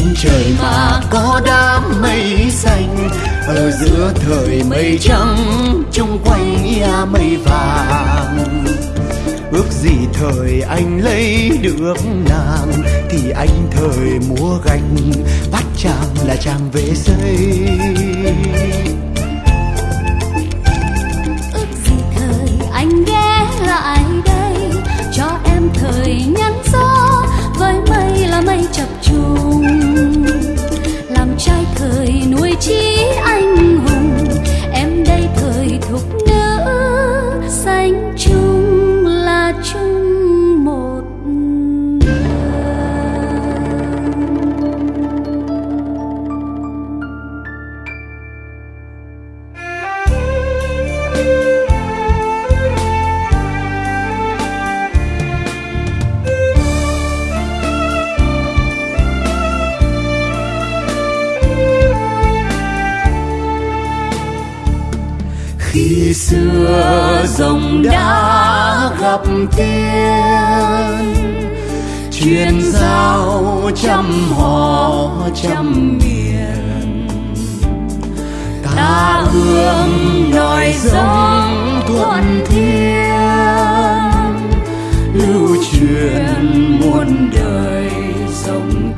Trên trời mà có đám mây xanh, ở giữa thời mây trắng chung quanh ia mây vàng. Ước gì thời anh lấy được nàng, thì anh thời múa gánh bắt chàng là chàng về xây. Ước gì thời anh ghé lại khi xưa dòng đã gặp tiên truyền giao trăm họ trăm miền. Ta hương nòi giống thuận thiên, lưu truyền muôn đời sông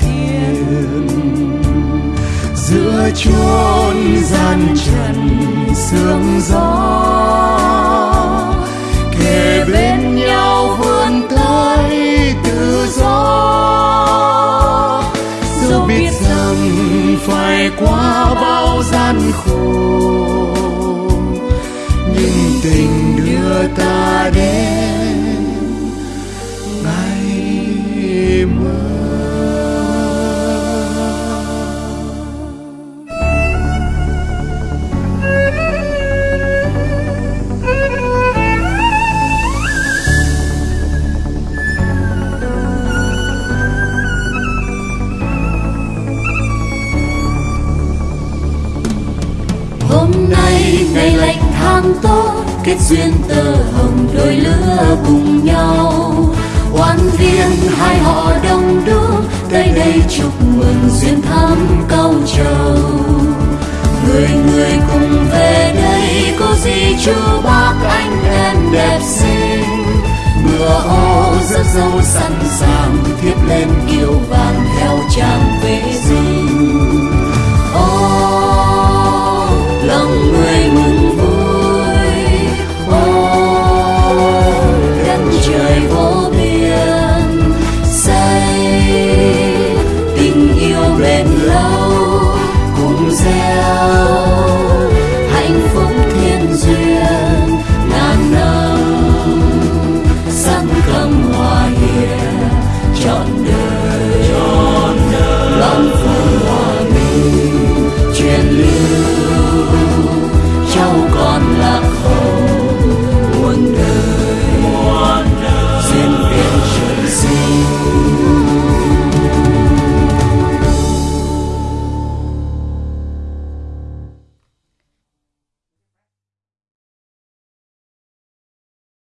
giữa chốn gian trần sương gió. Kề bên nhau vươn tới tự do. Dẫu biết rằng phải qua bao gian khổ, nhưng tình đưa ta đến nay ngày lạnh tháng tốt, kết duyên tơ hồng, đôi lứa cùng nhau. Oan viên hai họ đông đúc, tới đây chúc mừng duyên thắm câu trầu. Người người cùng về đây, có gì chú bác anh em đẹp xinh. Ngựa ô rất dâu sẵn sàng thiếp lên